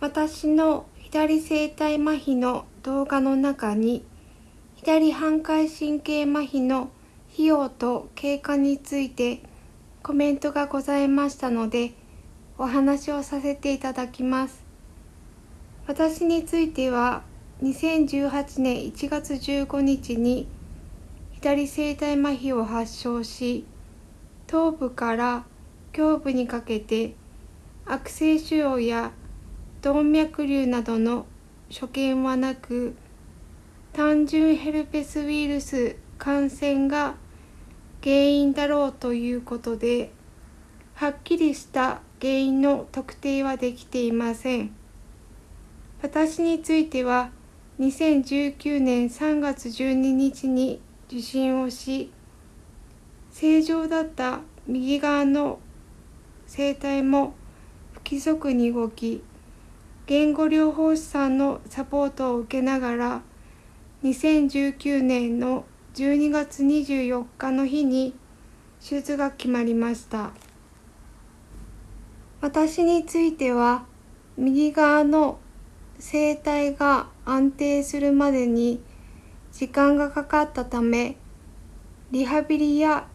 私の左声帯麻痺の動画の中に左半回神経麻痺の費用と経過についてコメントがございましたのでお話をさせていただきます。私については2018年1月15日に左声帯麻痺を発症し頭部から胸部にかけて悪性腫瘍や動脈瘤などの所見はなく単純ヘルペスウイルス感染が原因だろうということではっきりした原因の特定はできていません。私については2019年3月12日に受診をし正常だった右側の声帯も不規則に動き言語療法士さんのサポートを受けながら2019年の12月24日の日に手術が決まりました。私については右側の声帯が安定するまでに時間がかかったためリハビリや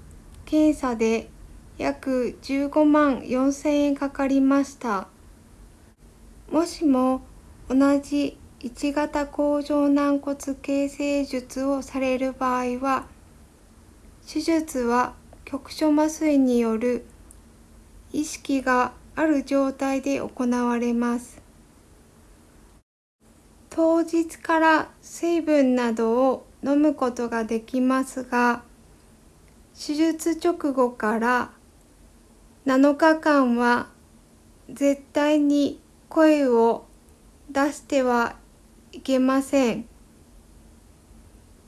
検査で約15万4千円かかりました。もしも同じ1型甲状軟骨形成術をされる場合は手術は局所麻酔による意識がある状態で行われます。当日から水分などを飲むことができますが手術直後から7日間は絶対に声を出してはいけません。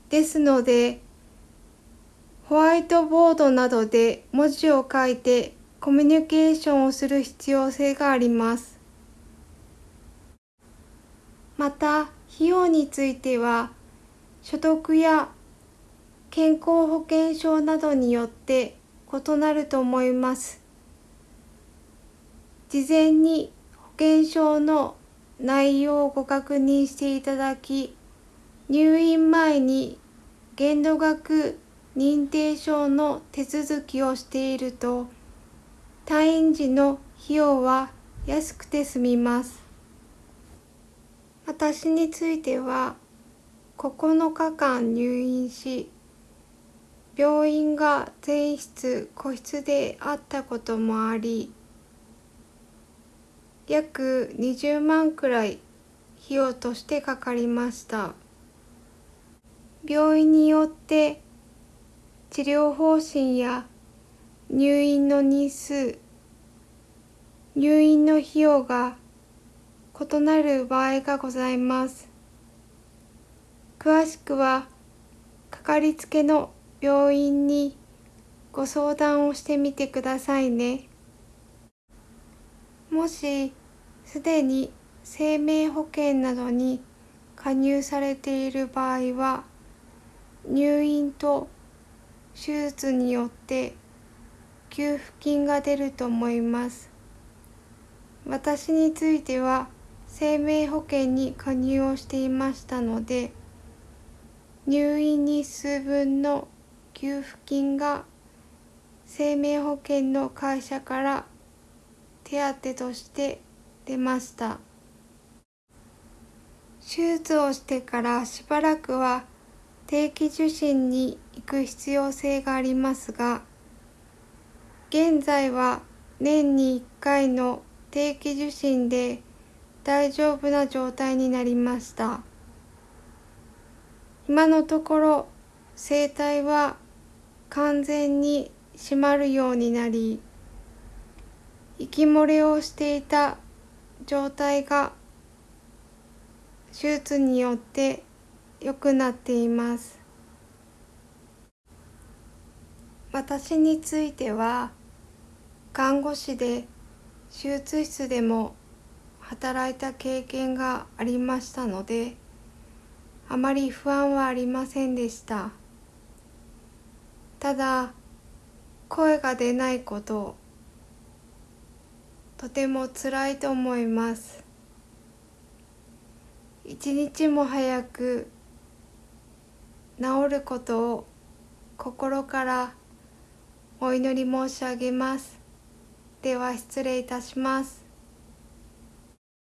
ですのでホワイトボードなどで文字を書いてコミュニケーションをする必要性があります。また費用については所得や健康保険証などによって異なると思います。事前に険証の内容をご確認していただき入院前に限度額認定証の手続きをしていると退院時の費用は安くて済みます。私については9日間入院し病院が全室個室であったこともあり約20万くらい費用としてかかりました病院によって治療方針や入院の日数入院の費用が異なる場合がございます。詳しくはかかりつけの病院にご相談をしてみてくださいね。もしすでに生命保険などに加入されている場合は入院と手術によって給付金が出ると思います。私については生命保険に加入をしていましたので入院日数分の給付金が生命保険の会社から手当として出ました。手術をしてからしばらくは定期受診に行く必要性がありますが現在は年に1回の定期受診で大丈夫な状態になりました。今のところ声帯は完全に閉まるようになり息漏れをしていた状態が手術によって良くなっています。私については看護師で手術室でも働いた経験がありましたのであまり不安はありませんでした。ただ声が出ないこととても辛いと思います一日も早く治ることを心からお祈り申し上げます。では失礼いたします。